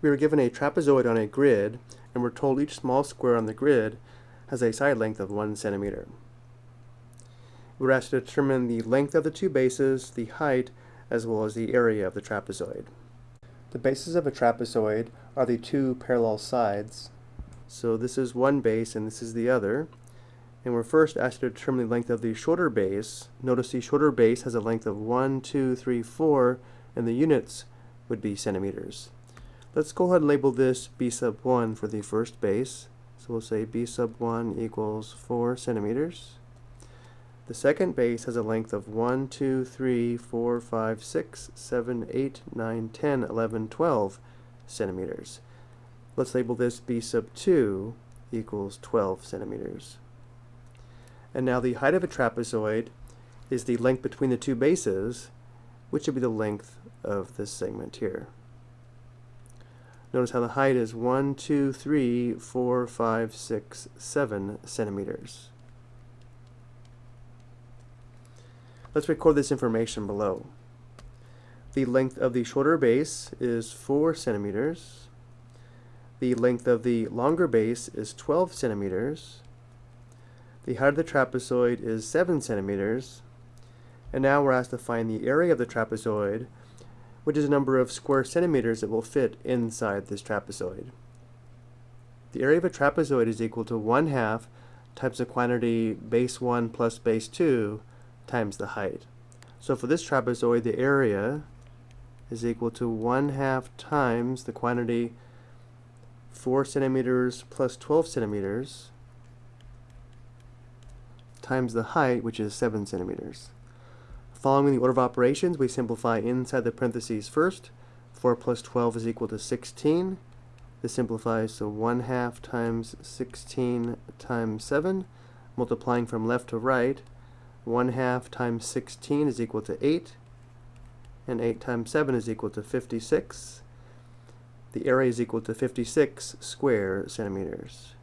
We were given a trapezoid on a grid, and we're told each small square on the grid has a side length of 1 centimeter. We're asked to determine the length of the two bases, the height, as well as the area of the trapezoid. The bases of a trapezoid are the two parallel sides. So this is one base and this is the other. And we're first asked to determine the length of the shorter base. Notice the shorter base has a length of 1, 2, 3, 4, and the units would be centimeters. Let's go ahead and label this b sub 1 for the first base. So we'll say b sub 1 equals 4 centimeters. The second base has a length of 1, 2, 3, 4, 5, 6, 7, 8, 9, 10, 11, 12 centimeters. Let's label this b sub 2 equals 12 centimeters. And now the height of a trapezoid is the length between the two bases, which would be the length of this segment here. Notice how the height is 1, 2, 3, 4, 5, 6, 7 centimeters. Let's record this information below. The length of the shorter base is 4 centimeters. The length of the longer base is 12 centimeters. The height of the trapezoid is 7 centimeters. And now we're asked to find the area of the trapezoid, which is a number of square centimeters that will fit inside this trapezoid. The area of a trapezoid is equal to 1 half times the quantity base 1 plus base 2 times the height. So for this trapezoid, the area is equal to 1 half times the quantity 4 centimeters plus 12 centimeters times the height, which is 7 centimeters. Following the order of operations, we simplify inside the parentheses first. 4 plus 12 is equal to 16. This simplifies to 1 half times 16 times 7. Multiplying from left to right, 1 half times 16 is equal to 8. And 8 times 7 is equal to 56. The area is equal to 56 square centimeters.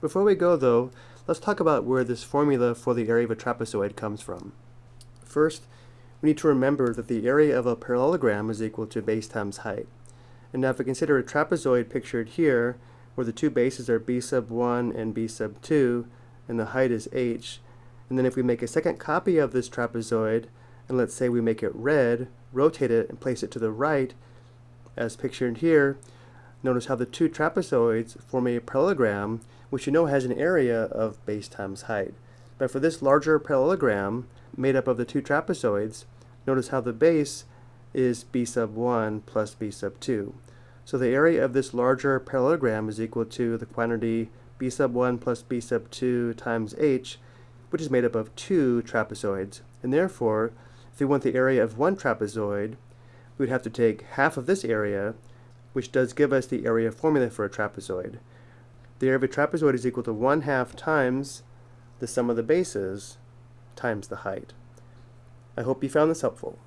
Before we go though, Let's talk about where this formula for the area of a trapezoid comes from. First, we need to remember that the area of a parallelogram is equal to base times height. And now if we consider a trapezoid pictured here, where the two bases are b sub 1 and b sub 2, and the height is h, and then if we make a second copy of this trapezoid, and let's say we make it red, rotate it, and place it to the right, as pictured here, notice how the two trapezoids form a parallelogram which you know has an area of base times height. But for this larger parallelogram, made up of the two trapezoids, notice how the base is b sub 1 plus b sub 2. So the area of this larger parallelogram is equal to the quantity b sub 1 plus b sub 2 times h, which is made up of two trapezoids. And therefore, if we want the area of one trapezoid, we would have to take half of this area, which does give us the area formula for a trapezoid. The area of a trapezoid is equal to 1 half times the sum of the bases times the height. I hope you found this helpful.